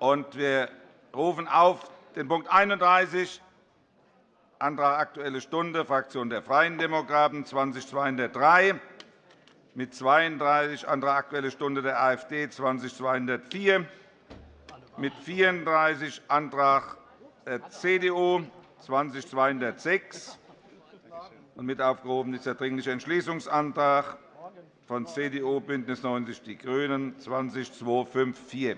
Wir rufen auf den Punkt 31, Antrag Aktuelle Stunde, Fraktion der Freien Demokraten, 20203, mit 32 Antrag Aktuelle Stunde der AfD, 20204, mit 34 Antrag der CDU, 20206, und mit aufgehoben ist der Dringliche Entschließungsantrag von CDU, BÜNDNIS 90 die GRÜNEN, 20254.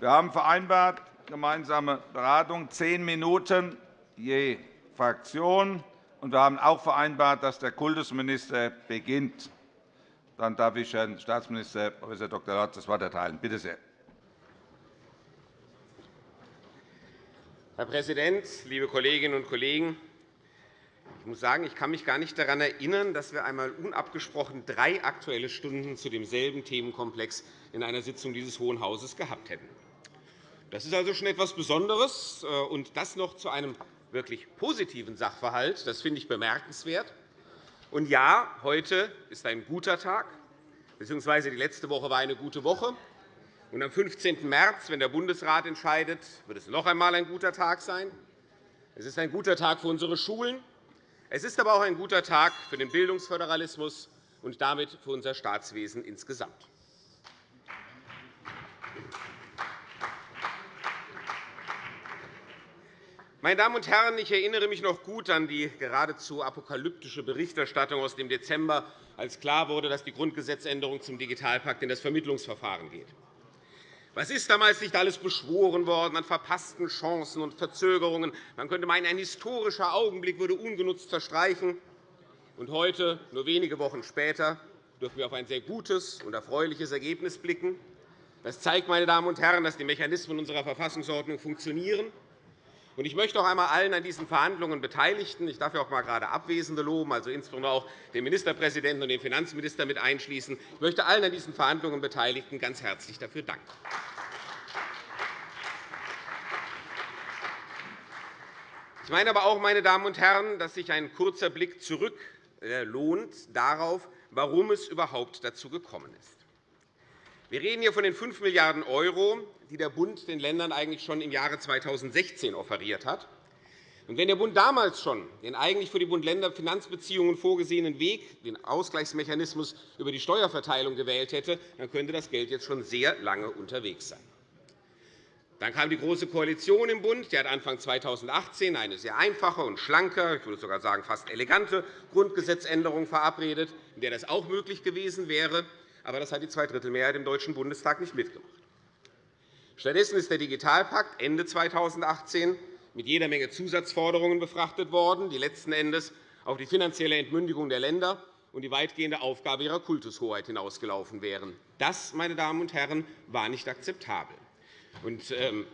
Wir haben vereinbart, gemeinsame Beratung, zehn Minuten je Fraktion. Und wir haben auch vereinbart, dass der Kultusminister beginnt. Dann darf ich Herrn Staatsminister Prof. Dr. Lorz das Wort erteilen. Bitte sehr. Herr Präsident, liebe Kolleginnen und Kollegen! Ich muss sagen, ich kann mich gar nicht daran erinnern, dass wir einmal unabgesprochen drei Aktuelle Stunden zu demselben Themenkomplex in einer Sitzung dieses Hohen Hauses gehabt hätten. Das ist also schon etwas Besonderes, äh, und das noch zu einem wirklich positiven Sachverhalt. Das finde ich bemerkenswert. Und ja, heute ist ein guter Tag, bzw. die letzte Woche war eine gute Woche. Und am 15. März, wenn der Bundesrat entscheidet, wird es noch einmal ein guter Tag sein. Es ist ein guter Tag für unsere Schulen. Es ist aber auch ein guter Tag für den Bildungsföderalismus und damit für unser Staatswesen insgesamt. Meine Damen und Herren, ich erinnere mich noch gut an die geradezu apokalyptische Berichterstattung aus dem Dezember, als klar wurde, dass die Grundgesetzänderung zum Digitalpakt in das Vermittlungsverfahren geht. Was ist damals nicht alles beschworen worden an verpassten Chancen und Verzögerungen? Man könnte meinen, ein historischer Augenblick würde ungenutzt verstreichen. Und heute, nur wenige Wochen später, dürfen wir auf ein sehr gutes und erfreuliches Ergebnis blicken. Das zeigt, meine Damen und Herren, dass die Mechanismen unserer Verfassungsordnung funktionieren ich möchte auch einmal allen an diesen Verhandlungen Beteiligten, ich darf ja auch einmal gerade Abwesende loben, also insbesondere auch den Ministerpräsidenten und den Finanzminister mit einschließen, ich möchte allen an diesen Verhandlungen Beteiligten ganz herzlich dafür danken. Ich meine aber auch, meine Damen und Herren, dass sich ein kurzer Blick zurück äh, lohnt darauf, warum es überhaupt dazu gekommen ist. Wir reden hier von den 5 Milliarden €, die der Bund den Ländern eigentlich schon im Jahre 2016 offeriert hat. wenn der Bund damals schon den eigentlich für die Bund-Länder-Finanzbeziehungen vorgesehenen Weg, den Ausgleichsmechanismus über die Steuerverteilung gewählt hätte, dann könnte das Geld jetzt schon sehr lange unterwegs sein. Dann kam die Große Koalition im Bund. Die hat Anfang 2018 eine sehr einfache und schlanke, ich würde sogar sagen fast elegante Grundgesetzänderung verabredet, in der das auch möglich gewesen wäre aber das hat die Zweidrittelmehrheit im Deutschen Bundestag nicht mitgemacht. Stattdessen ist der Digitalpakt Ende 2018 mit jeder Menge Zusatzforderungen befrachtet worden, die letzten Endes auf die finanzielle Entmündigung der Länder und die weitgehende Aufgabe ihrer Kultushoheit hinausgelaufen wären. Das, meine Damen und Herren, war nicht akzeptabel. Und, ähm,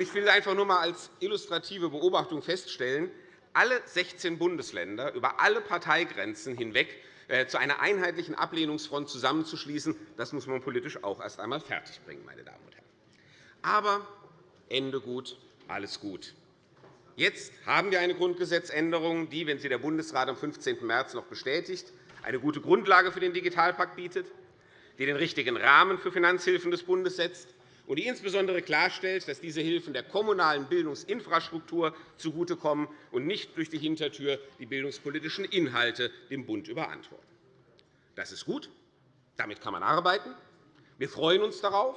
ich will einfach nur einmal als illustrative Beobachtung feststellen, alle 16 Bundesländer über alle Parteigrenzen hinweg zu einer einheitlichen Ablehnungsfront zusammenzuschließen, das muss man politisch auch erst einmal fertigbringen. Meine Damen und Herren. Aber Ende gut, alles gut. Jetzt haben wir eine Grundgesetzänderung, die, wenn sie der Bundesrat am 15. März noch bestätigt, eine gute Grundlage für den Digitalpakt bietet, die den richtigen Rahmen für Finanzhilfen des Bundes setzt, und die insbesondere klarstellt, dass diese Hilfen der kommunalen Bildungsinfrastruktur zugutekommen und nicht durch die Hintertür die bildungspolitischen Inhalte dem Bund überantworten. Das ist gut. Damit kann man arbeiten. Wir freuen uns darauf.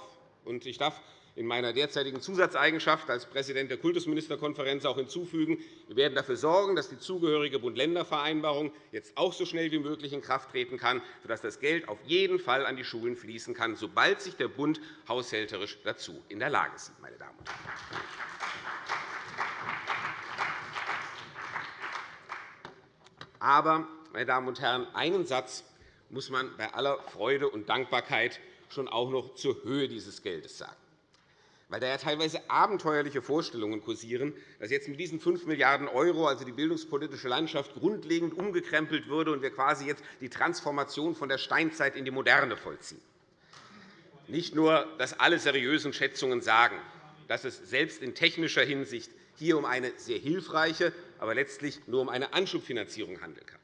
Ich darf in meiner derzeitigen Zusatzeigenschaft als Präsident der Kultusministerkonferenz auch hinzufügen, wir werden dafür sorgen, dass die zugehörige Bund-Länder-Vereinbarung jetzt auch so schnell wie möglich in Kraft treten kann, sodass das Geld auf jeden Fall an die Schulen fließen kann, sobald sich der Bund haushälterisch dazu in der Lage sieht. Meine Damen und Herren. Aber, meine Damen und Herren, einen Satz muss man bei aller Freude und Dankbarkeit schon auch noch zur Höhe dieses Geldes sagen weil da ja teilweise abenteuerliche Vorstellungen kursieren, dass jetzt mit diesen 5 Milliarden €, also die bildungspolitische Landschaft, grundlegend umgekrempelt würde und wir quasi jetzt die Transformation von der Steinzeit in die Moderne vollziehen. Nicht nur, dass alle seriösen Schätzungen sagen, dass es selbst in technischer Hinsicht hier um eine sehr hilfreiche, aber letztlich nur um eine Anschubfinanzierung handeln kann,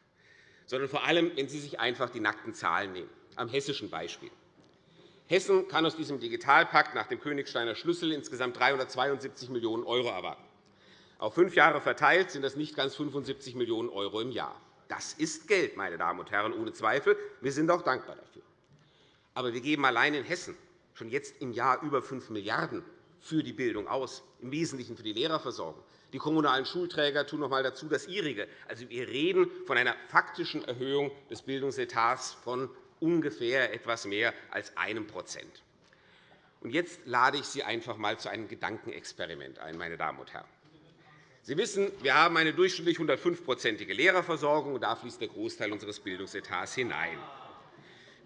sondern vor allem, wenn Sie sich einfach die nackten Zahlen nehmen. am hessischen Beispiel. Hessen kann aus diesem Digitalpakt nach dem Königsteiner Schlüssel insgesamt 372 Millionen € erwarten. Auf fünf Jahre verteilt sind das nicht ganz 75 Millionen € im Jahr. Das ist Geld, meine Damen und Herren, ohne Zweifel. Wir sind auch dankbar dafür. Aber wir geben allein in Hessen schon jetzt im Jahr über 5 Milliarden € für die Bildung aus, im Wesentlichen für die Lehrerversorgung. Die kommunalen Schulträger tun noch einmal dazu das ihrige. Also, wir reden von einer faktischen Erhöhung des Bildungsetats von ungefähr etwas mehr als einem Prozent. Jetzt lade ich Sie einfach einmal zu einem Gedankenexperiment ein, meine Damen und Herren. Sie wissen, wir haben eine durchschnittlich 105-prozentige Lehrerversorgung, und da fließt der Großteil unseres Bildungsetats hinein.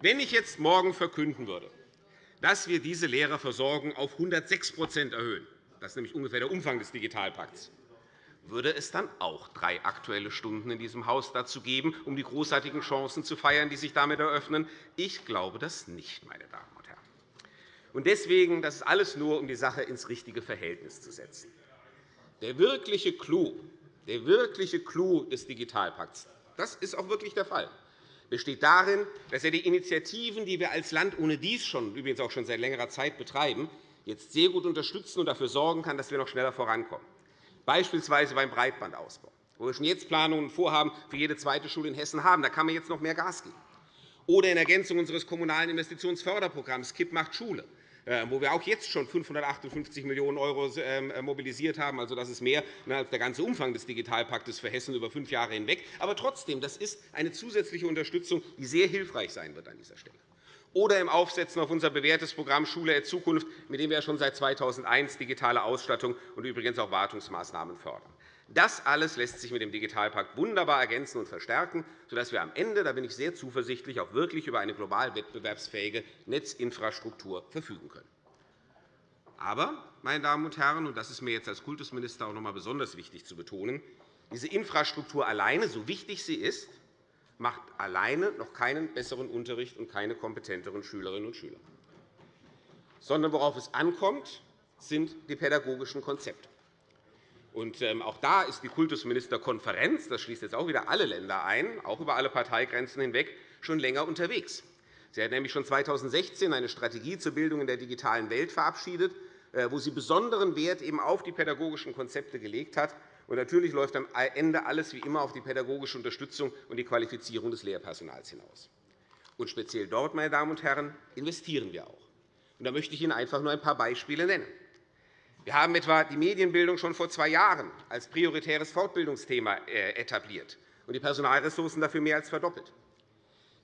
Wenn ich jetzt morgen verkünden würde, dass wir diese Lehrerversorgung auf 106% erhöhen, das ist nämlich ungefähr der Umfang des Digitalpakts, würde es dann auch drei Aktuelle Stunden in diesem Haus dazu geben, um die großartigen Chancen zu feiern, die sich damit eröffnen? Ich glaube das nicht, meine Damen und Herren. Und deswegen, das ist alles nur, um die Sache ins richtige Verhältnis zu setzen. Der wirkliche Clou, der wirkliche Clou des Digitalpakts, das ist auch wirklich der Fall, besteht darin, dass er die Initiativen, die wir als Land ohne dies schon, übrigens auch schon seit längerer Zeit betreiben, jetzt sehr gut unterstützen und dafür sorgen kann, dass wir noch schneller vorankommen, beispielsweise beim Breitbandausbau, wo wir schon jetzt Planungen und Vorhaben für jede zweite Schule in Hessen haben. Da kann man jetzt noch mehr Gas geben. Oder in Ergänzung unseres Kommunalen Investitionsförderprogramms KIP macht Schule, äh, wo wir auch jetzt schon 558 Millionen € ähm, äh, mobilisiert haben. Also, das ist mehr als der ganze Umfang des Digitalpaktes für Hessen über fünf Jahre hinweg. Aber trotzdem, das ist eine zusätzliche Unterstützung, die sehr hilfreich sein wird an dieser Stelle. Oder im Aufsetzen auf unser bewährtes Programm Schule der Zukunft, mit dem wir schon seit 2001 digitale Ausstattung und übrigens auch Wartungsmaßnahmen fördern. Das alles lässt sich mit dem Digitalpakt wunderbar ergänzen und verstärken, sodass wir am Ende, da bin ich sehr zuversichtlich, auch wirklich über eine global wettbewerbsfähige Netzinfrastruktur verfügen können. Aber, meine Damen und Herren, und das ist mir jetzt als Kultusminister auch noch einmal besonders wichtig zu betonen, diese Infrastruktur alleine, so wichtig sie ist, macht alleine noch keinen besseren Unterricht und keine kompetenteren Schülerinnen und Schüler. Sondern worauf es ankommt, sind die pädagogischen Konzepte. Und ähm, auch da ist die Kultusministerkonferenz, das schließt jetzt auch wieder alle Länder ein, auch über alle Parteigrenzen hinweg, schon länger unterwegs. Sie hat nämlich schon 2016 eine Strategie zur Bildung in der digitalen Welt verabschiedet, äh, wo sie besonderen Wert eben auf die pädagogischen Konzepte gelegt hat. Und natürlich läuft am Ende alles wie immer auf die pädagogische Unterstützung und die Qualifizierung des Lehrpersonals hinaus. Und speziell dort, meine Damen und Herren, investieren wir auch. Und da möchte ich Ihnen einfach nur ein paar Beispiele nennen. Wir haben etwa die Medienbildung schon vor zwei Jahren als prioritäres Fortbildungsthema äh, etabliert und die Personalressourcen dafür mehr als verdoppelt.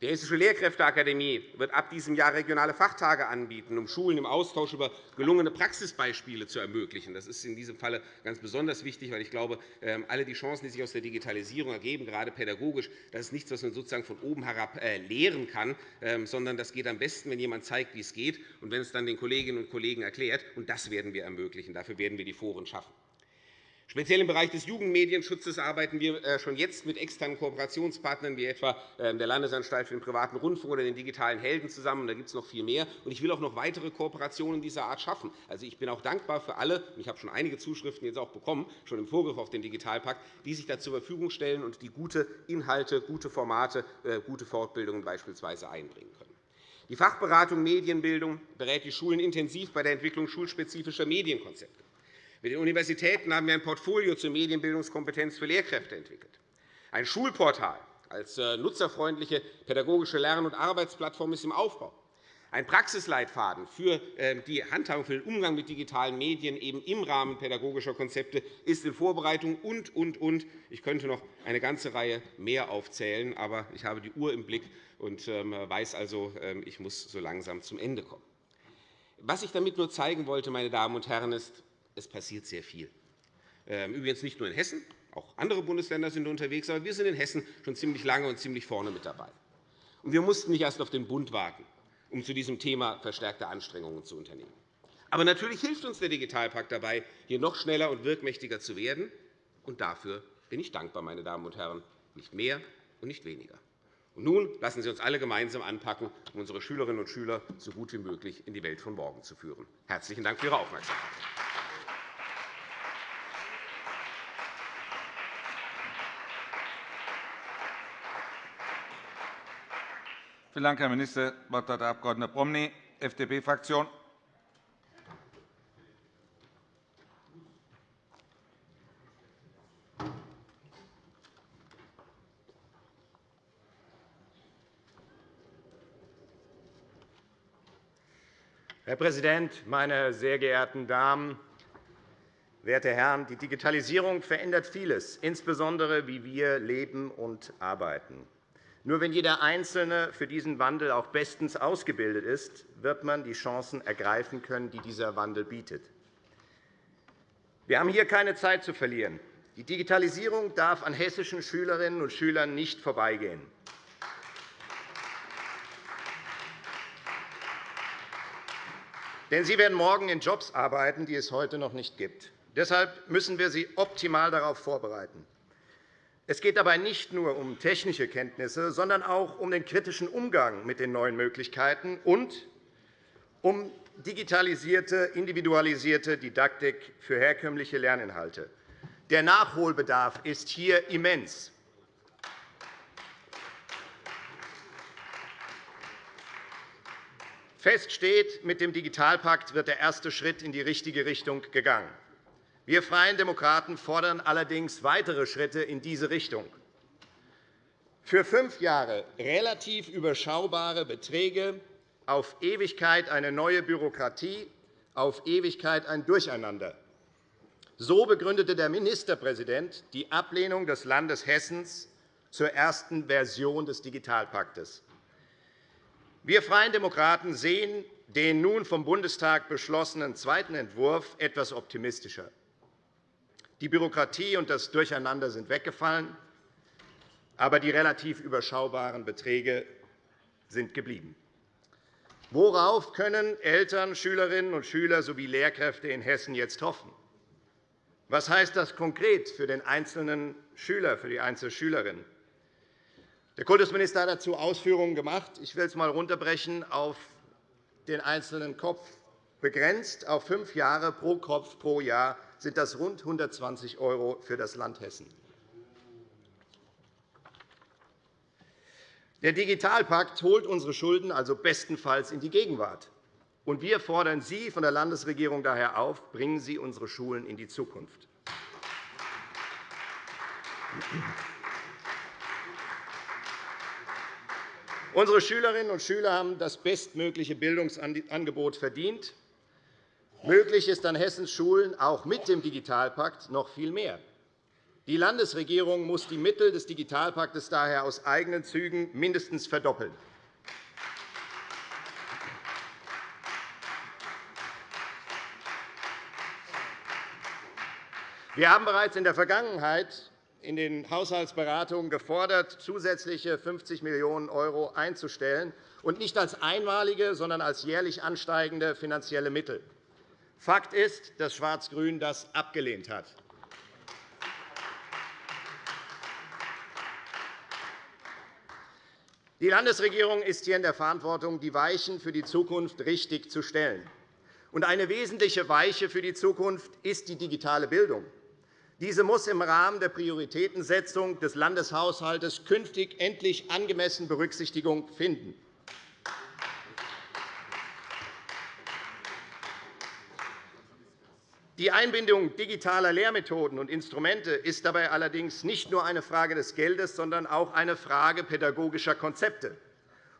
Die Hessische Lehrkräfteakademie wird ab diesem Jahr regionale Fachtage anbieten, um Schulen im Austausch über gelungene Praxisbeispiele zu ermöglichen. Das ist in diesem Fall ganz besonders wichtig, weil ich glaube, ähm, alle die Chancen, die sich aus der Digitalisierung ergeben, gerade pädagogisch, das ist nichts, was man sozusagen von oben herab äh, lehren kann, ähm, sondern das geht am besten, wenn jemand zeigt, wie es geht, und wenn es dann den Kolleginnen und Kollegen erklärt. Und das werden wir ermöglichen. Dafür werden wir die Foren schaffen. Speziell im Bereich des Jugendmedienschutzes arbeiten wir äh, schon jetzt mit externen Kooperationspartnern wie etwa ähm, der Landesanstalt für den privaten Rundfunk oder den digitalen Helden zusammen. Da gibt es noch viel mehr. Ich will auch noch weitere Kooperationen dieser Art schaffen. Also, ich bin auch dankbar für alle, und ich habe schon einige Zuschriften jetzt auch bekommen, schon im Vorgriff auf den Digitalpakt, die sich da zur Verfügung stellen und die gute Inhalte, gute Formate, äh, gute Fortbildungen beispielsweise einbringen können. Die Fachberatung Medienbildung berät die Schulen intensiv bei der Entwicklung schulspezifischer Medienkonzepte. Mit den Universitäten haben wir ein Portfolio zur Medienbildungskompetenz für Lehrkräfte entwickelt. Ein Schulportal als äh, nutzerfreundliche pädagogische Lern- und Arbeitsplattform ist im Aufbau. Ein Praxisleitfaden für ähm, die Handhabung für den Umgang mit digitalen Medien eben im Rahmen pädagogischer Konzepte ist in Vorbereitung und, und, und. Ich könnte noch eine ganze Reihe mehr aufzählen, aber ich habe die Uhr im Blick und ähm, weiß also, ähm, ich muss so langsam zum Ende kommen. Was ich damit nur zeigen wollte, meine Damen und Herren, ist, es passiert sehr viel. Ähm, übrigens nicht nur in Hessen, auch andere Bundesländer sind unterwegs, aber wir sind in Hessen schon ziemlich lange und ziemlich vorne mit dabei. Und wir mussten nicht erst auf den Bund warten, um zu diesem Thema verstärkte Anstrengungen zu unternehmen. Aber natürlich hilft uns der Digitalpakt dabei, hier noch schneller und wirkmächtiger zu werden. Und dafür bin ich dankbar, meine Damen und Herren, nicht mehr und nicht weniger. Und nun lassen Sie uns alle gemeinsam anpacken, um unsere Schülerinnen und Schüler so gut wie möglich in die Welt von morgen zu führen. Herzlichen Dank für Ihre Aufmerksamkeit. Vielen Dank, Herr Minister. Das Wort hat der Abg. Promny, FDP-Fraktion. Herr Präsident, meine sehr geehrten Damen, werte Herren! Die Digitalisierung verändert vieles, insbesondere wie wir leben und arbeiten. Nur wenn jeder Einzelne für diesen Wandel auch bestens ausgebildet ist, wird man die Chancen ergreifen können, die dieser Wandel bietet. Wir haben hier keine Zeit zu verlieren. Die Digitalisierung darf an hessischen Schülerinnen und Schülern nicht vorbeigehen. Denn sie werden morgen in Jobs arbeiten, die es heute noch nicht gibt. Deshalb müssen wir sie optimal darauf vorbereiten. Es geht dabei nicht nur um technische Kenntnisse, sondern auch um den kritischen Umgang mit den neuen Möglichkeiten und um digitalisierte, individualisierte Didaktik für herkömmliche Lerninhalte. Der Nachholbedarf ist hier immens. Fest steht, mit dem Digitalpakt wird der erste Schritt in die richtige Richtung gegangen. Wir Freien Demokraten fordern allerdings weitere Schritte in diese Richtung. Für fünf Jahre relativ überschaubare Beträge, auf Ewigkeit eine neue Bürokratie, auf Ewigkeit ein Durcheinander. So begründete der Ministerpräsident die Ablehnung des Landes Hessen zur ersten Version des Digitalpaktes. Wir Freien Demokraten sehen den nun vom Bundestag beschlossenen zweiten Entwurf etwas optimistischer. Die Bürokratie und das Durcheinander sind weggefallen, aber die relativ überschaubaren Beträge sind geblieben. Worauf können Eltern, Schülerinnen und Schüler sowie Lehrkräfte in Hessen jetzt hoffen? Was heißt das konkret für den einzelnen Schüler, für die einzelne Schülerin? Der Kultusminister hat dazu Ausführungen gemacht. Ich will es einmal runterbrechen auf den einzelnen Kopf. Begrenzt auf fünf Jahre pro Kopf pro Jahr sind das rund 120 € für das Land Hessen. Der Digitalpakt holt unsere Schulden also bestenfalls in die Gegenwart. wir fordern Sie von der Landesregierung daher auf, bringen Sie unsere Schulen in die Zukunft. Unsere Schülerinnen und Schüler haben das bestmögliche Bildungsangebot verdient. Möglich ist an Hessens Schulen auch mit dem Digitalpakt noch viel mehr. Die Landesregierung muss die Mittel des Digitalpaktes daher aus eigenen Zügen mindestens verdoppeln. Wir haben bereits in der Vergangenheit in den Haushaltsberatungen gefordert, zusätzliche 50 Millionen € einzustellen, und nicht als einmalige, sondern als jährlich ansteigende finanzielle Mittel. Fakt ist, dass Schwarz-Grün das abgelehnt hat. Die Landesregierung ist hier in der Verantwortung, die Weichen für die Zukunft richtig zu stellen. eine wesentliche Weiche für die Zukunft ist die digitale Bildung. Diese muss im Rahmen der Prioritätensetzung des Landeshaushalts künftig endlich angemessen Berücksichtigung finden. Die Einbindung digitaler Lehrmethoden und Instrumente ist dabei allerdings nicht nur eine Frage des Geldes, sondern auch eine Frage pädagogischer Konzepte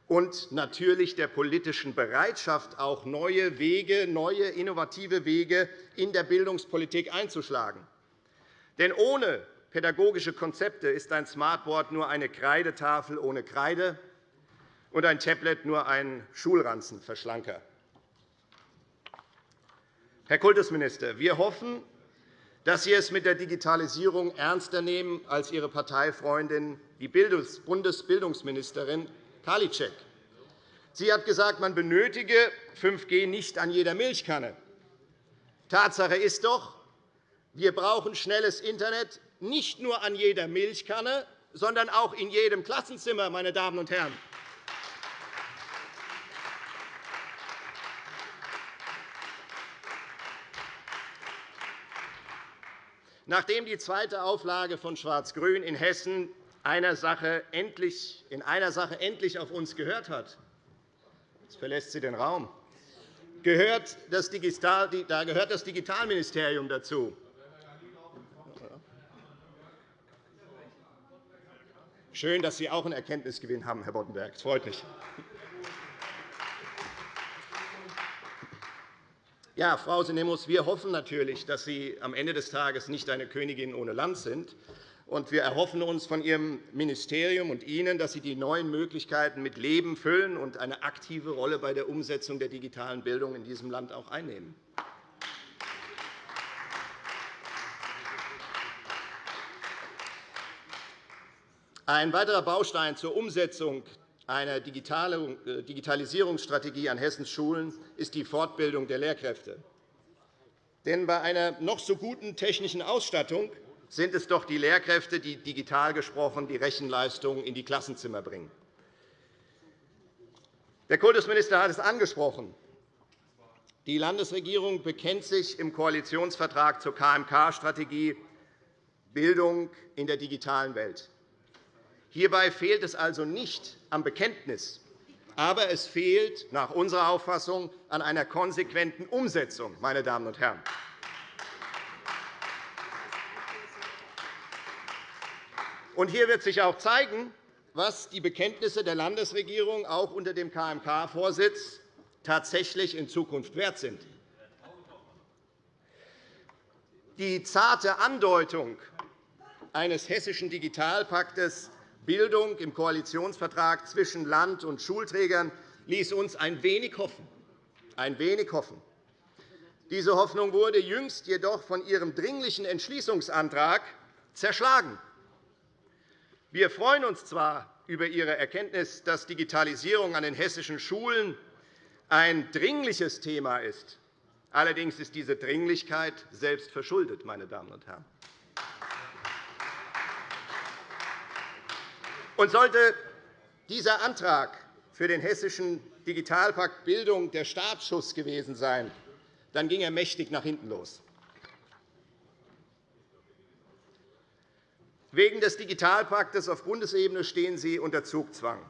und natürlich der politischen Bereitschaft, auch neue Wege, neue innovative Wege in der Bildungspolitik einzuschlagen. Denn ohne pädagogische Konzepte ist ein Smartboard nur eine Kreidetafel ohne Kreide und ein Tablet nur ein Schulranzenverschlanker. Herr Kultusminister, wir hoffen, dass Sie es mit der Digitalisierung ernster nehmen als Ihre Parteifreundin, die Bundesbildungsministerin Karliczek. Sie hat gesagt, man benötige 5G nicht an jeder Milchkanne. Tatsache ist doch, wir brauchen schnelles Internet nicht nur an jeder Milchkanne, sondern auch in jedem Klassenzimmer. Meine Damen und Herren. Nachdem die zweite Auflage von Schwarz-Grün in Hessen einer Sache endlich, in einer Sache endlich auf uns gehört hat. Jetzt verlässt sie den Raum. Gehört das Digital, da gehört das Digitalministerium dazu. Schön, dass Sie auch einen Erkenntnisgewinn haben, Herr Boddenberg. Das freut mich. Ja, Frau Sinemus, wir hoffen natürlich, dass Sie am Ende des Tages nicht eine Königin ohne Land sind. Und wir erhoffen uns von Ihrem Ministerium und Ihnen, dass Sie die neuen Möglichkeiten mit Leben füllen und eine aktive Rolle bei der Umsetzung der digitalen Bildung in diesem Land auch einnehmen. Ein weiterer Baustein zur Umsetzung einer äh, Digitalisierungsstrategie an Hessens Schulen ist die Fortbildung der Lehrkräfte. Denn bei einer noch so guten technischen Ausstattung sind es doch die Lehrkräfte, die digital gesprochen die Rechenleistung in die Klassenzimmer bringen. Der Kultusminister hat es angesprochen. Die Landesregierung bekennt sich im Koalitionsvertrag zur KMK-Strategie Bildung in der digitalen Welt. Hierbei fehlt es also nicht am Bekenntnis, aber es fehlt nach unserer Auffassung an einer konsequenten Umsetzung. Meine Damen und Herren. Und hier wird sich auch zeigen, was die Bekenntnisse der Landesregierung auch unter dem KMK-Vorsitz tatsächlich in Zukunft wert sind. Die zarte Andeutung eines hessischen Digitalpaktes Bildung im Koalitionsvertrag zwischen Land und Schulträgern ließ uns ein wenig hoffen. Ein wenig hoffen. Diese Hoffnung wurde jüngst jedoch von Ihrem dringlichen Entschließungsantrag zerschlagen. Wir freuen uns zwar über Ihre Erkenntnis, dass Digitalisierung an den hessischen Schulen ein dringliches Thema ist. Allerdings ist diese Dringlichkeit selbst verschuldet. Meine Damen und Herren. Und sollte dieser Antrag für den hessischen Digitalpakt Bildung der Startschuss gewesen sein, dann ging er mächtig nach hinten los. Wegen des Digitalpaktes auf Bundesebene stehen Sie unter Zugzwang.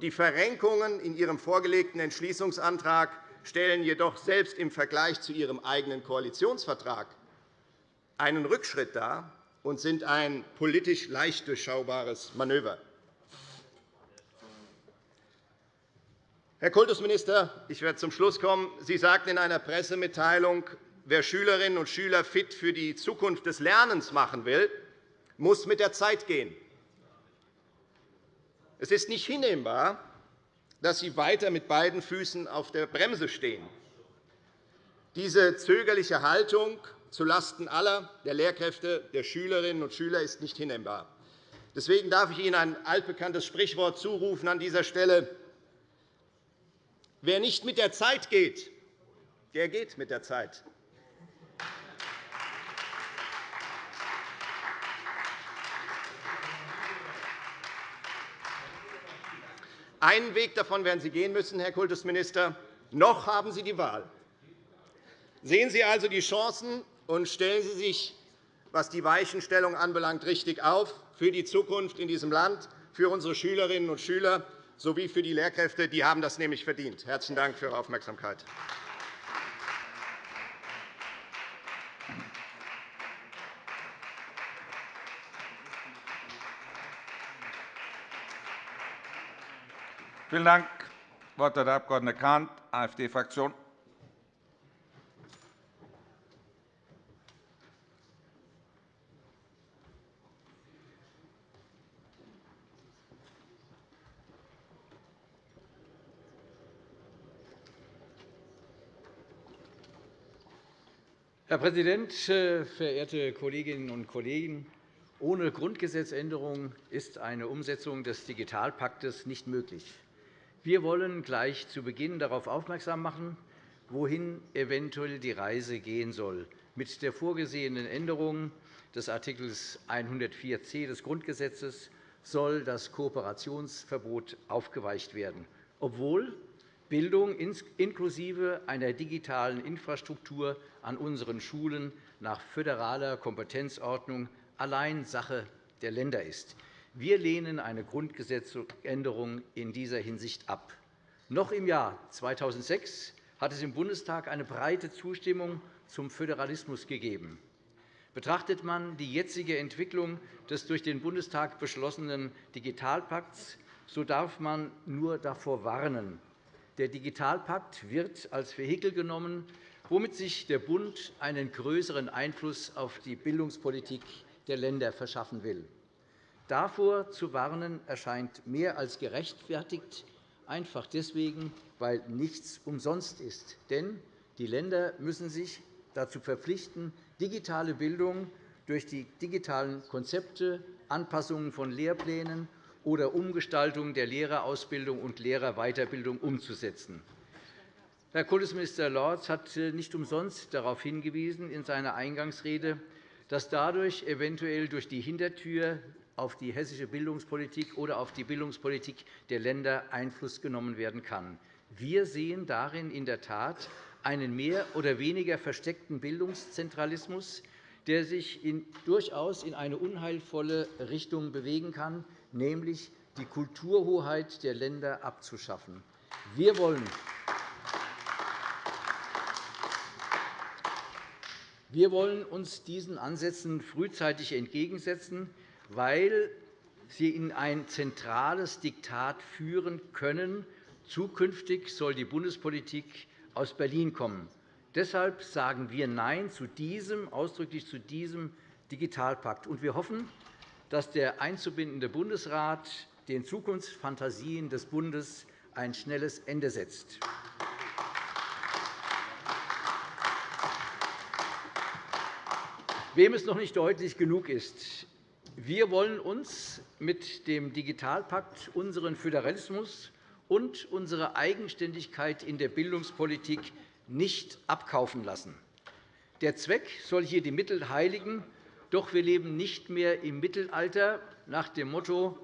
Die Verrenkungen in Ihrem vorgelegten Entschließungsantrag stellen jedoch selbst im Vergleich zu Ihrem eigenen Koalitionsvertrag einen Rückschritt dar und sind ein politisch leicht durchschaubares Manöver. Herr Kultusminister, ich werde zum Schluss kommen. Sie sagten in einer Pressemitteilung, wer Schülerinnen und Schüler fit für die Zukunft des Lernens machen will, muss mit der Zeit gehen. Es ist nicht hinnehmbar, dass Sie weiter mit beiden Füßen auf der Bremse stehen. Diese zögerliche Haltung zulasten aller der Lehrkräfte, der Schülerinnen und Schüler ist nicht hinnehmbar. Deswegen darf ich Ihnen ein altbekanntes Sprichwort zurufen an dieser Stelle. Wer nicht mit der Zeit geht, der geht mit der Zeit. Einen Weg davon werden Sie gehen müssen, Herr Kultusminister. Noch haben Sie die Wahl. Sehen Sie also die Chancen und stellen Sie sich, was die Weichenstellung anbelangt, richtig auf für die Zukunft in diesem Land, für unsere Schülerinnen und Schüler sowie für die Lehrkräfte. Die haben das nämlich verdient. Herzlichen Dank für Ihre Aufmerksamkeit. Vielen Dank. Das Wort hat der Abg. Kahnt, AfD-Fraktion. Herr Präsident, äh, verehrte Kolleginnen und Kollegen! Ohne Grundgesetzänderung ist eine Umsetzung des Digitalpaktes nicht möglich. Wir wollen gleich zu Beginn darauf aufmerksam machen, wohin eventuell die Reise gehen soll. Mit der vorgesehenen Änderung des Art. 104c des Grundgesetzes soll das Kooperationsverbot aufgeweicht werden, obwohl Bildung inklusive einer digitalen Infrastruktur an unseren Schulen nach föderaler Kompetenzordnung allein Sache der Länder ist. Wir lehnen eine Grundgesetzänderung in dieser Hinsicht ab. Noch im Jahr 2006 hat es im Bundestag eine breite Zustimmung zum Föderalismus gegeben. Betrachtet man die jetzige Entwicklung des durch den Bundestag beschlossenen Digitalpakts, so darf man nur davor warnen. Der Digitalpakt wird als Vehikel genommen, womit sich der Bund einen größeren Einfluss auf die Bildungspolitik der Länder verschaffen will. Davor zu warnen erscheint mehr als gerechtfertigt, einfach deswegen, weil nichts umsonst ist. Denn die Länder müssen sich dazu verpflichten, digitale Bildung durch die digitalen Konzepte, Anpassungen von Lehrplänen oder Umgestaltung der Lehrerausbildung und Lehrerweiterbildung umzusetzen. Herr Kultusminister Lorz hat nicht umsonst darauf hingewiesen in seiner Eingangsrede, dass dadurch eventuell durch die Hintertür auf die hessische Bildungspolitik oder auf die Bildungspolitik der Länder Einfluss genommen werden kann. Wir sehen darin in der Tat einen mehr oder weniger versteckten Bildungszentralismus, der sich durchaus in eine unheilvolle Richtung bewegen kann, nämlich die Kulturhoheit der Länder abzuschaffen. Wir wollen Wir wollen uns diesen Ansätzen frühzeitig entgegensetzen weil sie in ein zentrales Diktat führen können. Zukünftig soll die Bundespolitik aus Berlin kommen. Deshalb sagen wir Nein zu diesem, ausdrücklich zu diesem Digitalpakt. wir hoffen, dass der einzubindende Bundesrat den Zukunftsfantasien des Bundes ein schnelles Ende setzt. Wem es noch nicht deutlich genug ist, wir wollen uns mit dem Digitalpakt unseren Föderalismus und unsere Eigenständigkeit in der Bildungspolitik nicht abkaufen lassen. Der Zweck soll hier die Mittel heiligen, doch wir leben nicht mehr im Mittelalter nach dem Motto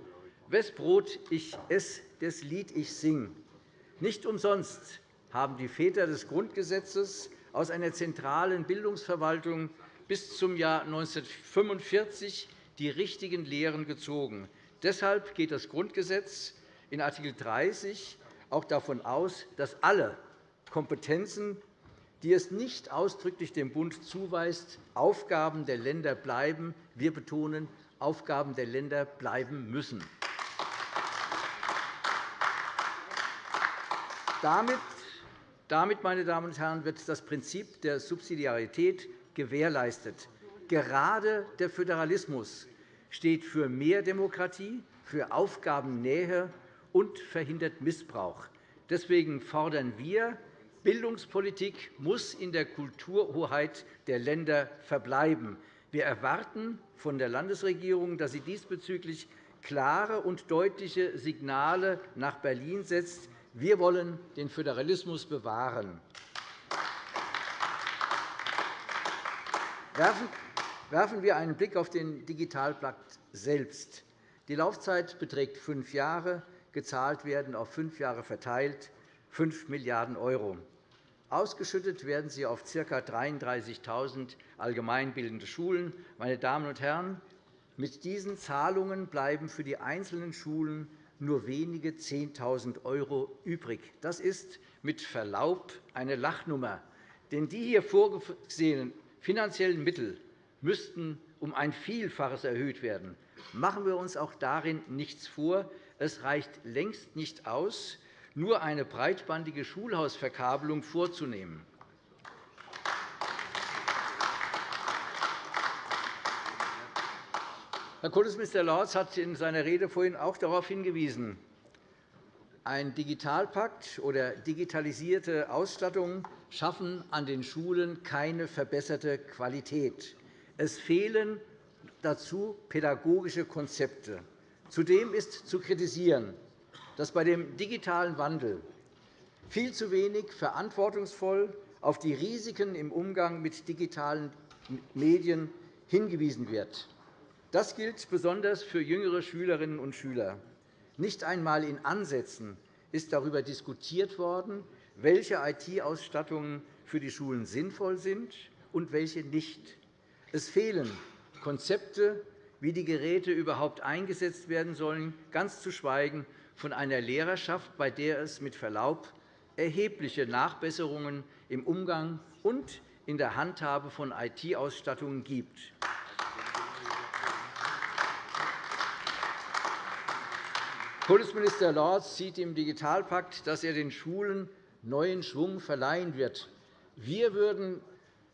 Wes Brot ich ess, des Lied ich sing. Nicht umsonst haben die Väter des Grundgesetzes aus einer zentralen Bildungsverwaltung bis zum Jahr 1945 die richtigen Lehren gezogen. Deshalb geht das Grundgesetz in Art. 30 auch davon aus, dass alle Kompetenzen, die es nicht ausdrücklich dem Bund zuweist, Aufgaben der Länder bleiben. Wir betonen, Aufgaben der Länder bleiben müssen. Damit, meine Damen und Herren, wird das Prinzip der Subsidiarität gewährleistet. Gerade der Föderalismus steht für mehr Demokratie, für Aufgabennähe und verhindert Missbrauch. Deswegen fordern wir, Bildungspolitik muss in der Kulturhoheit der Länder verbleiben. Wir erwarten von der Landesregierung, dass sie diesbezüglich klare und deutliche Signale nach Berlin setzt. Wir wollen den Föderalismus bewahren. Werfen wir einen Blick auf den Digitalpakt selbst. Die Laufzeit beträgt fünf Jahre. Gezahlt werden auf fünf Jahre verteilt 5 Milliarden €. Ausgeschüttet werden sie auf ca. 33.000 allgemeinbildende Schulen. Meine Damen und Herren, mit diesen Zahlungen bleiben für die einzelnen Schulen nur wenige 10.000 € übrig. Das ist mit Verlaub eine Lachnummer. Denn die hier vorgesehenen finanziellen Mittel müssten um ein Vielfaches erhöht werden. Machen wir uns auch darin nichts vor. Es reicht längst nicht aus, nur eine breitbandige Schulhausverkabelung vorzunehmen. Herr Kultusminister Lorz hat in seiner Rede vorhin auch darauf hingewiesen, ein Digitalpakt oder digitalisierte Ausstattung schaffen an den Schulen keine verbesserte Qualität. Es fehlen dazu pädagogische Konzepte. Zudem ist zu kritisieren, dass bei dem digitalen Wandel viel zu wenig verantwortungsvoll auf die Risiken im Umgang mit digitalen Medien hingewiesen wird. Das gilt besonders für jüngere Schülerinnen und Schüler. Nicht einmal in Ansätzen ist darüber diskutiert worden, welche IT-Ausstattungen für die Schulen sinnvoll sind und welche nicht. Es fehlen Konzepte, wie die Geräte überhaupt eingesetzt werden sollen, ganz zu schweigen von einer Lehrerschaft, bei der es mit Verlaub erhebliche Nachbesserungen im Umgang und in der Handhabe von IT-Ausstattungen gibt. Kultusminister Lorz sieht im Digitalpakt, dass er den Schulen neuen Schwung verleihen wird. Wir würden,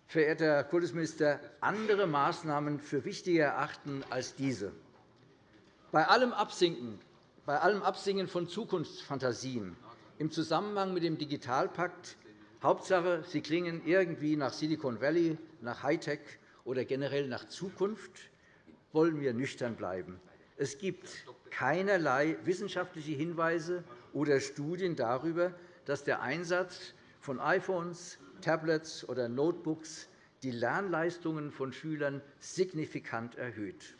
verehrter Herr Kultusminister, andere Maßnahmen für wichtiger erachten als diese. Bei allem Absinken, bei allem Absingen von Zukunftsfantasien im Zusammenhang mit dem Digitalpakt Hauptsache, sie klingen irgendwie nach Silicon Valley, nach Hightech oder generell nach Zukunft, wollen wir nüchtern bleiben. Es gibt keinerlei wissenschaftliche Hinweise oder Studien darüber, dass der Einsatz von iPhones, Tablets oder Notebooks die Lernleistungen von Schülern signifikant erhöht.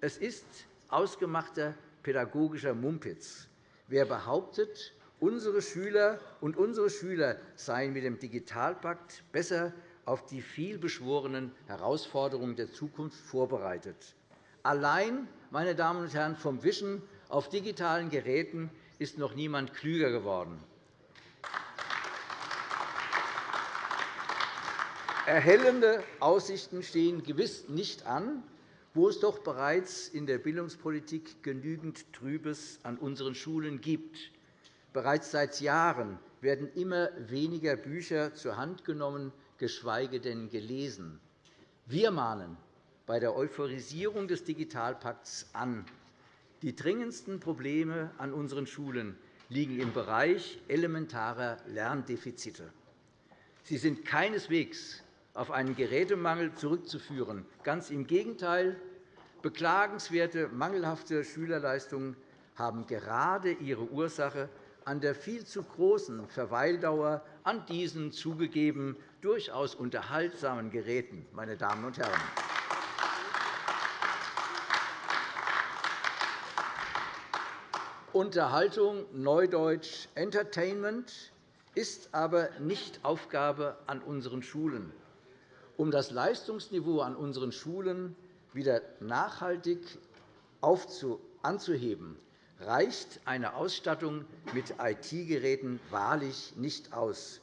Es ist ausgemachter pädagogischer Mumpitz. Wer behauptet, unsere Schüler und unsere Schüler seien mit dem Digitalpakt besser auf die vielbeschworenen Herausforderungen der Zukunft vorbereitet. Allein meine Damen und Herren, vom Wischen auf digitalen Geräten ist noch niemand klüger geworden. Erhellende Aussichten stehen gewiss nicht an, wo es doch bereits in der Bildungspolitik genügend Trübes an unseren Schulen gibt. Bereits seit Jahren werden immer weniger Bücher zur Hand genommen, geschweige denn gelesen. Wir mahnen bei der Euphorisierung des Digitalpakts an. Die dringendsten Probleme an unseren Schulen liegen im Bereich elementarer Lerndefizite. Sie sind keineswegs auf einen Gerätemangel zurückzuführen. Ganz im Gegenteil. Beklagenswerte mangelhafte Schülerleistungen haben gerade ihre Ursache an der viel zu großen Verweildauer an diesen zugegeben durchaus unterhaltsamen Geräten. Meine Damen und Herren. Unterhaltung, Neudeutsch Entertainment, ist aber nicht Aufgabe an unseren Schulen. Um das Leistungsniveau an unseren Schulen wieder nachhaltig anzuheben, reicht eine Ausstattung mit IT-Geräten wahrlich nicht aus.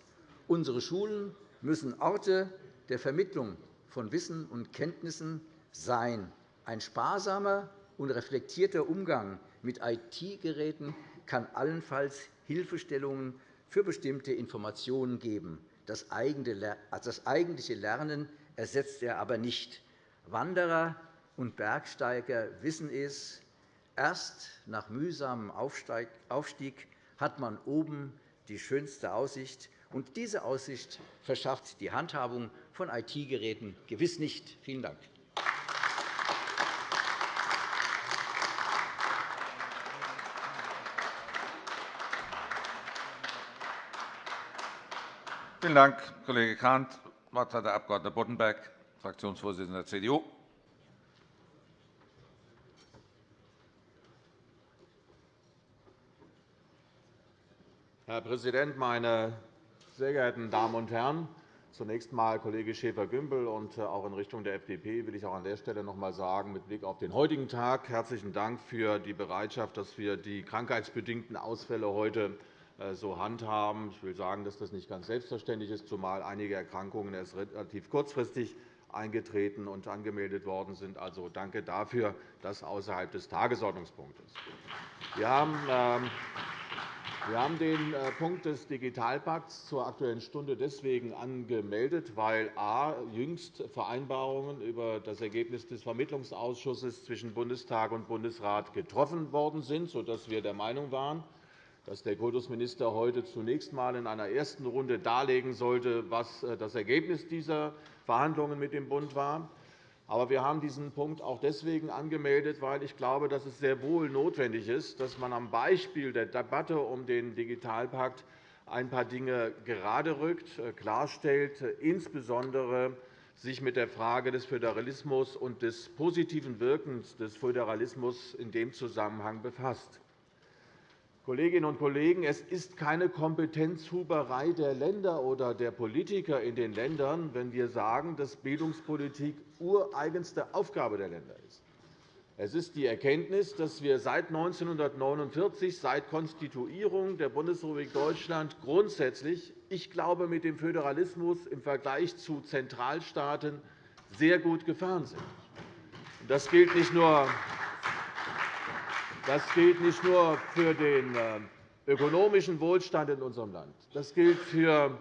Unsere Schulen müssen Orte der Vermittlung von Wissen und Kenntnissen sein. Ein sparsamer und reflektierter Umgang mit IT-Geräten kann allenfalls Hilfestellungen für bestimmte Informationen geben. Das eigentliche Lernen ersetzt er aber nicht. Wanderer und Bergsteiger wissen es. Erst nach mühsamem Aufstieg hat man oben die schönste Aussicht. Und diese Aussicht verschafft die Handhabung von IT-Geräten gewiss nicht. Vielen Dank. Vielen Dank, Kollege Kahnt. Das Wort hat der Abg. Boddenberg, Fraktionsvorsitzender der CDU. Herr Präsident, meine sehr geehrten Damen und Herren! Zunächst einmal, Kollege Schäfer-Gümbel, und auch in Richtung der FDP will ich auch an der Stelle noch einmal sagen, mit Blick auf den heutigen Tag herzlichen Dank für die Bereitschaft, dass wir die krankheitsbedingten Ausfälle heute äh, so handhaben. Ich will sagen, dass das nicht ganz selbstverständlich ist, zumal einige Erkrankungen erst relativ kurzfristig eingetreten und angemeldet worden sind. Also danke dafür, dass außerhalb des Tagesordnungspunktes. Wir haben ähm, wir haben den äh, Punkt des Digitalpakts zur Aktuellen Stunde deswegen angemeldet, weil a. jüngst Vereinbarungen über das Ergebnis des Vermittlungsausschusses zwischen Bundestag und Bundesrat getroffen worden sind, sodass wir der Meinung waren, dass der Kultusminister heute zunächst einmal in einer ersten Runde darlegen sollte, was äh, das Ergebnis dieser Verhandlungen mit dem Bund war. Aber wir haben diesen Punkt auch deswegen angemeldet, weil ich glaube, dass es sehr wohl notwendig ist, dass man am Beispiel der Debatte um den Digitalpakt ein paar Dinge gerade rückt, äh, klarstellt, insbesondere sich mit der Frage des Föderalismus und des positiven Wirkens des Föderalismus in dem Zusammenhang befasst. Kolleginnen und Kollegen, es ist keine Kompetenzhuberei der Länder oder der Politiker in den Ländern, wenn wir sagen, dass Bildungspolitik ureigenste Aufgabe der Länder ist. Es ist die Erkenntnis, dass wir seit 1949, seit Konstituierung der Bundesrepublik Deutschland grundsätzlich, ich glaube, mit dem Föderalismus im Vergleich zu Zentralstaaten sehr gut gefahren sind. Das gilt nicht nur das gilt nicht nur für den äh, ökonomischen Wohlstand in unserem Land. Das gilt für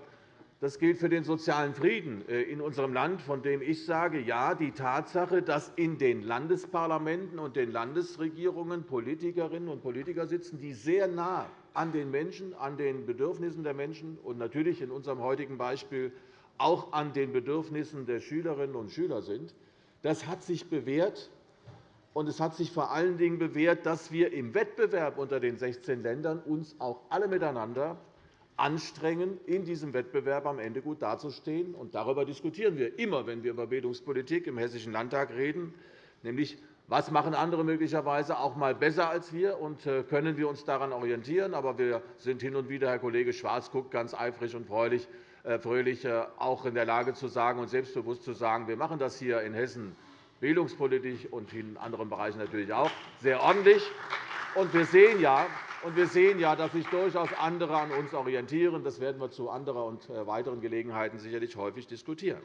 das gilt für den sozialen Frieden äh, in unserem Land, von dem ich sage, ja, die Tatsache, dass in den Landesparlamenten und den Landesregierungen Politikerinnen und Politiker sitzen, die sehr nah an den Menschen, an den Bedürfnissen der Menschen und natürlich in unserem heutigen Beispiel auch an den Bedürfnissen der Schülerinnen und Schüler sind, das hat sich bewährt. Und es hat sich vor allen Dingen bewährt, dass wir im Wettbewerb unter den 16 Ländern uns auch alle miteinander anstrengen, in diesem Wettbewerb am Ende gut dazustehen. Und darüber diskutieren wir immer, wenn wir über Bildungspolitik im Hessischen Landtag reden, nämlich was machen andere möglicherweise auch einmal besser als wir, und äh, können wir uns daran orientieren. Aber wir sind hin und wieder, Herr Kollege Schwarz guckt ganz eifrig und fröhlich, äh, fröhlich äh, auch in der Lage zu sagen und selbstbewusst zu sagen, wir machen das hier in Hessen bildungspolitisch und in anderen Bereichen natürlich auch sehr ordentlich. Und wir sehen ja, und wir sehen ja, dass sich durchaus andere an uns orientieren. Das werden wir zu anderer und äh, weiteren Gelegenheiten sicherlich häufig diskutieren.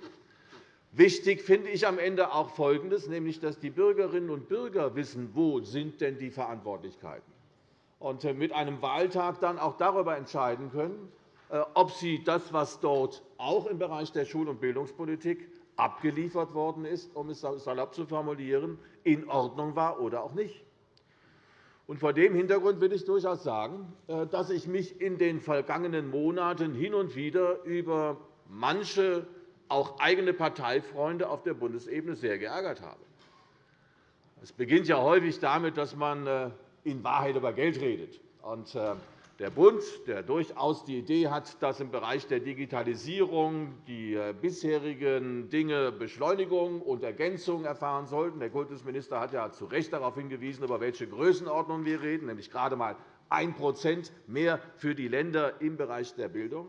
Wichtig finde ich am Ende auch Folgendes, nämlich dass die Bürgerinnen und Bürger wissen, wo sind denn die Verantwortlichkeiten und äh, mit einem Wahltag dann auch darüber entscheiden können, äh, ob sie das, was dort auch im Bereich der Schul- und Bildungspolitik abgeliefert worden ist, um es salopp zu formulieren, in Ordnung war oder auch nicht. Und vor dem Hintergrund will ich durchaus sagen, äh, dass ich mich in den vergangenen Monaten hin und wieder über manche auch eigene Parteifreunde auf der Bundesebene sehr geärgert habe. Es beginnt ja häufig damit, dass man äh, in Wahrheit über Geld redet. Äh, der Bund, der durchaus die Idee hat, dass im Bereich der Digitalisierung die äh, bisherigen Dinge Beschleunigung und Ergänzung erfahren sollten. Der Kultusminister hat ja zu Recht darauf hingewiesen, über welche Größenordnung wir reden, nämlich gerade einmal 1% mehr für die Länder im Bereich der Bildung.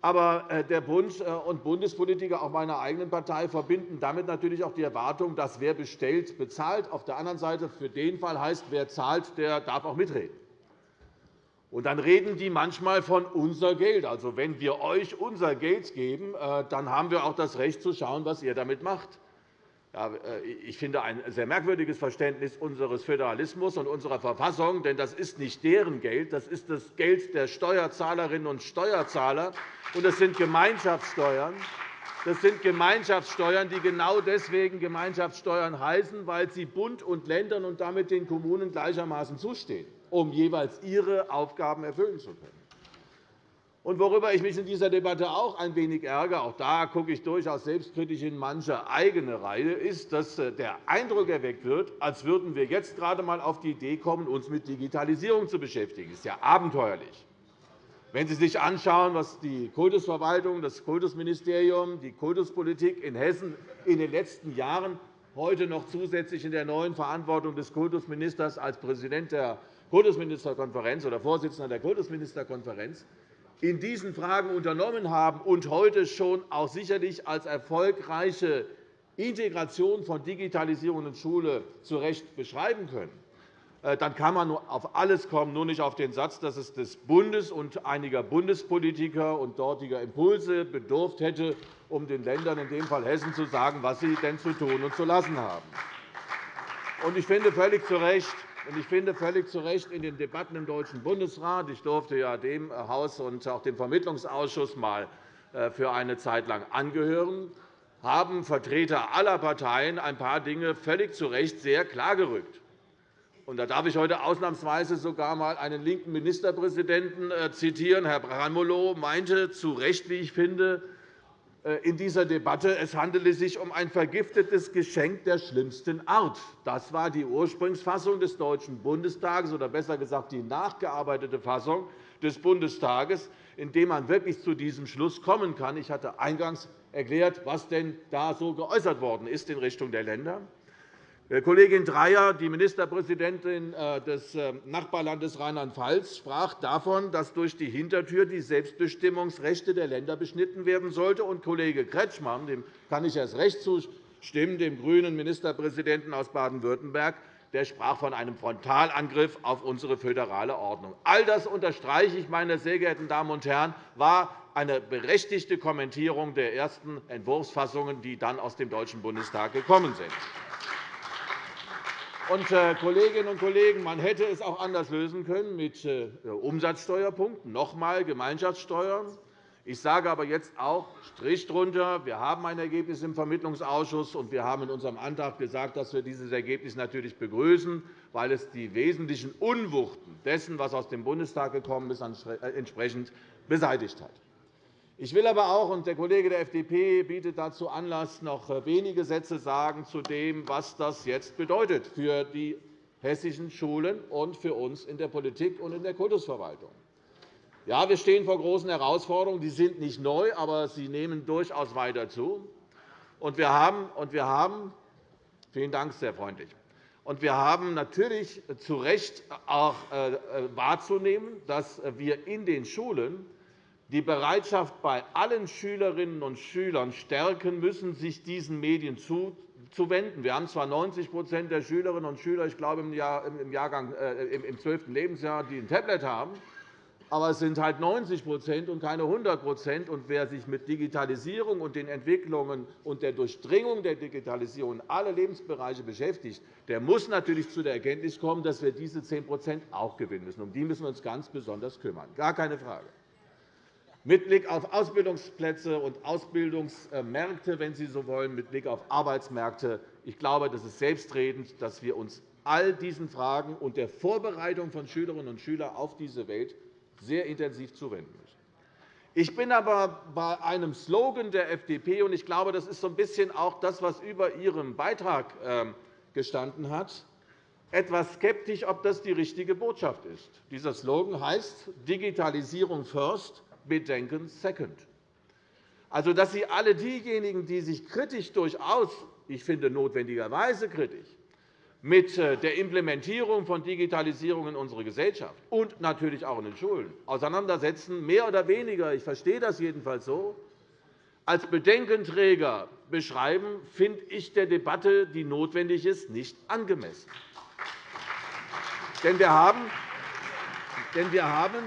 Aber äh, der Bund äh, und Bundespolitiker, auch meiner eigenen Partei, verbinden damit natürlich auch die Erwartung, dass wer bestellt, bezahlt. Auf der anderen Seite für den Fall heißt, wer zahlt, der darf auch mitreden. Und dann reden die manchmal von unser Geld. Also, wenn wir euch unser Geld geben, äh, dann haben wir auch das Recht zu schauen, was ihr damit macht. Äh, ich finde ein sehr merkwürdiges Verständnis unseres Föderalismus und unserer Verfassung, denn das ist nicht deren Geld, das ist das Geld der Steuerzahlerinnen und Steuerzahler, und das sind Gemeinschaftssteuern. Das sind Gemeinschaftssteuern, die genau deswegen Gemeinschaftssteuern heißen, weil sie Bund und Ländern und damit den Kommunen gleichermaßen zustehen um jeweils ihre Aufgaben erfüllen zu können. Und worüber ich mich in dieser Debatte auch ein wenig ärgere, auch da gucke ich durchaus selbstkritisch in manche eigene Reihe, ist, dass äh, der Eindruck erweckt wird, als würden wir jetzt gerade einmal auf die Idee kommen, uns mit Digitalisierung zu beschäftigen. Das ist ja abenteuerlich. Wenn Sie sich anschauen, was die Kultusverwaltung, das Kultusministerium, die Kultuspolitik in Hessen in den letzten Jahren heute noch zusätzlich in der neuen Verantwortung des Kultusministers als Präsident der Kultusministerkonferenz oder Vorsitzender der Kultusministerkonferenz in diesen Fragen unternommen haben und heute schon auch sicherlich als erfolgreiche Integration von Digitalisierung in Schule zu Recht beschreiben können, äh, dann kann man auf alles kommen, nur nicht auf den Satz, dass es des Bundes und einiger Bundespolitiker und dortiger Impulse bedurft hätte, um den Ländern, in dem Fall Hessen, zu sagen, was sie denn zu tun und zu lassen haben. Ich finde völlig zu Recht, ich finde völlig zu Recht in den Debatten im Deutschen Bundesrat, ich durfte ja dem Haus und auch dem Vermittlungsausschuss mal äh, für eine Zeit lang angehören, haben Vertreter aller Parteien ein paar Dinge völlig zu Recht sehr klargerückt. Da darf ich heute ausnahmsweise sogar einmal einen linken Ministerpräsidenten äh, zitieren. Herr Braunmolow meinte zu Recht, wie ich finde, in dieser Debatte, es handele sich um ein vergiftetes Geschenk der schlimmsten Art. Das war die Ursprungsfassung des Deutschen Bundestages, oder besser gesagt die nachgearbeitete Fassung des Bundestages, in dem man wirklich zu diesem Schluss kommen kann. Ich hatte eingangs erklärt, was denn da so geäußert worden ist in Richtung der Länder. Äh, Kollegin Dreyer, die Ministerpräsidentin äh, des äh, Nachbarlandes Rheinland-Pfalz, sprach davon, dass durch die Hintertür die Selbstbestimmungsrechte der Länder beschnitten werden sollte. Und Kollege Kretschmann, dem kann ich erst recht Stimmen dem grünen Ministerpräsidenten aus Baden-Württemberg, der sprach von einem Frontalangriff auf unsere föderale Ordnung. All das unterstreiche ich, meine sehr geehrten Damen und Herren, war eine berechtigte Kommentierung der ersten Entwurfsfassungen, die dann aus dem Deutschen Bundestag gekommen sind. Und, äh, Kolleginnen und Kollegen, man hätte es auch anders lösen können mit äh, Umsatzsteuerpunkten, noch einmal Gemeinschaftssteuern. Ich sage aber jetzt auch Strich drunter. Wir haben ein Ergebnis im Vermittlungsausschuss, und wir haben in unserem Antrag gesagt, dass wir dieses Ergebnis natürlich begrüßen, weil es die wesentlichen Unwuchten dessen, was aus dem Bundestag gekommen ist, äh, entsprechend beseitigt hat. Ich will aber auch, und der Kollege der FDP bietet dazu Anlass, noch wenige Sätze sagen zu dem, was das jetzt bedeutet für die hessischen Schulen und für uns in der Politik und in der Kultusverwaltung. Ja, wir stehen vor großen Herausforderungen. Die sind nicht neu, aber sie nehmen durchaus weiter zu. Und wir haben, und wir haben vielen Dank, sehr freundlich. Und wir haben natürlich zu Recht auch äh, wahrzunehmen, dass wir in den Schulen die Bereitschaft bei allen Schülerinnen und Schülern stärken müssen, sich diesen Medien zuzuwenden. Wir haben zwar 90% der Schülerinnen und Schüler, ich glaube, im, Jahrgang, äh, im 12. Lebensjahr, die ein Tablet haben, aber es sind halt 90% und keine 100 Und wer sich mit Digitalisierung und den Entwicklungen und der Durchdringung der Digitalisierung in alle Lebensbereiche beschäftigt, der muss natürlich zu der Erkenntnis kommen, dass wir diese 10% auch gewinnen müssen. Um die müssen wir uns ganz besonders kümmern. Gar keine Frage mit Blick auf Ausbildungsplätze und Ausbildungsmärkte, wenn Sie so wollen, mit Blick auf Arbeitsmärkte. Ich glaube, das ist selbstredend, dass wir uns all diesen Fragen und der Vorbereitung von Schülerinnen und Schülern auf diese Welt sehr intensiv zuwenden müssen. Ich bin aber bei einem Slogan der FDP, und ich glaube, das ist so ein bisschen auch das, was über Ihrem Beitrag ähm, gestanden hat, etwas skeptisch, ob das die richtige Botschaft ist. Dieser Slogan heißt Digitalisierung first, Bedenken second. Also, dass Sie alle diejenigen, die sich kritisch durchaus, ich finde notwendigerweise kritisch, mit äh, der Implementierung von Digitalisierung in unserer Gesellschaft und natürlich auch in den Schulen auseinandersetzen, mehr oder weniger, ich verstehe das jedenfalls so, als Bedenkenträger beschreiben, finde ich der Debatte, die notwendig ist, nicht angemessen. Denn wir haben, denn wir haben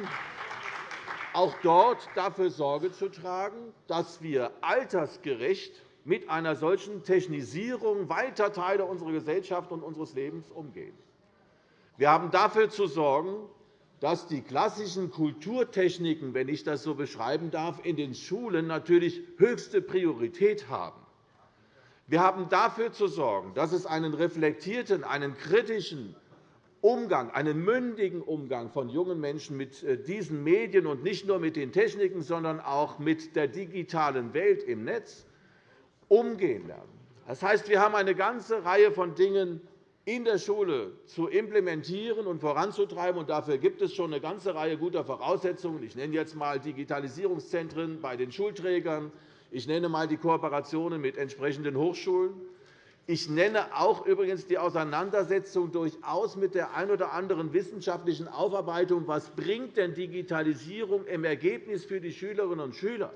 auch dort dafür Sorge zu tragen, dass wir altersgerecht mit einer solchen Technisierung weiter Teile unserer Gesellschaft und unseres Lebens umgehen. Wir haben dafür zu sorgen, dass die klassischen Kulturtechniken, wenn ich das so beschreiben darf, in den Schulen natürlich höchste Priorität haben. Wir haben dafür zu sorgen, dass es einen reflektierten, einen kritischen Umgang, einen mündigen Umgang von jungen Menschen mit äh, diesen Medien und nicht nur mit den Techniken, sondern auch mit der digitalen Welt im Netz umgehen lernen. Das heißt, wir haben eine ganze Reihe von Dingen in der Schule zu implementieren und voranzutreiben. Und dafür gibt es schon eine ganze Reihe guter Voraussetzungen. Ich nenne jetzt einmal Digitalisierungszentren bei den Schulträgern. Ich nenne einmal die Kooperationen mit entsprechenden Hochschulen. Ich nenne auch übrigens die Auseinandersetzung durchaus mit der ein oder anderen wissenschaftlichen Aufarbeitung. Was bringt denn Digitalisierung im Ergebnis für die Schülerinnen und Schüler?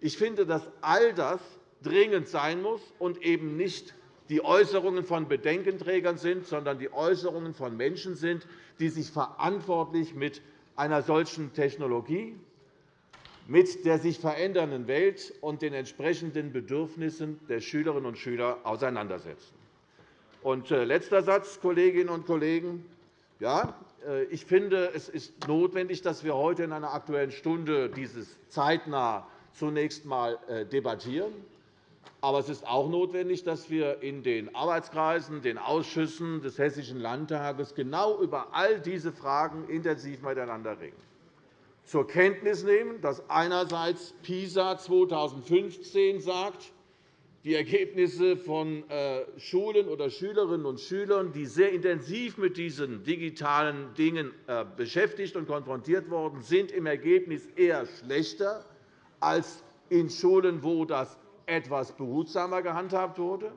Ich finde, dass all das dringend sein muss und eben nicht die Äußerungen von Bedenkenträgern sind, sondern die Äußerungen von Menschen sind, die sich verantwortlich mit einer solchen Technologie mit der sich verändernden Welt und den entsprechenden Bedürfnissen der Schülerinnen und Schüler auseinandersetzen. Und äh, letzter Satz, Kolleginnen und Kollegen. Ja, äh, ich finde, es ist notwendig, dass wir heute in einer Aktuellen Stunde dieses zeitnah zunächst einmal äh, debattieren. Aber es ist auch notwendig, dass wir in den Arbeitskreisen, den Ausschüssen des Hessischen Landtages genau über all diese Fragen intensiv miteinander reden zur Kenntnis nehmen, dass einerseits PISA 2015 sagt, die Ergebnisse von äh, Schulen oder Schülerinnen und Schülern, die sehr intensiv mit diesen digitalen Dingen äh, beschäftigt und konfrontiert worden sind, im Ergebnis eher schlechter als in Schulen, wo das etwas behutsamer gehandhabt wurde.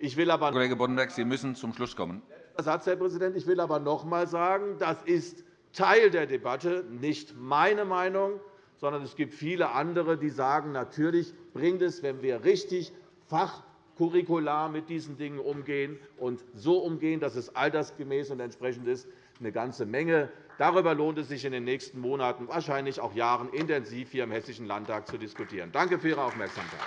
Ich will aber Kollege Boddenberg, Sie müssen zum Schluss kommen. Satz, Herr Präsident. Ich will aber noch einmal sagen, das ist Teil der Debatte, nicht meine Meinung, sondern es gibt viele andere, die sagen, natürlich bringt es, wenn wir richtig Fach curricular mit diesen Dingen umgehen und so umgehen, dass es altersgemäß und entsprechend ist, eine ganze Menge. Darüber lohnt es sich in den nächsten Monaten, wahrscheinlich auch Jahren, intensiv hier im Hessischen Landtag zu diskutieren. Danke für Ihre Aufmerksamkeit.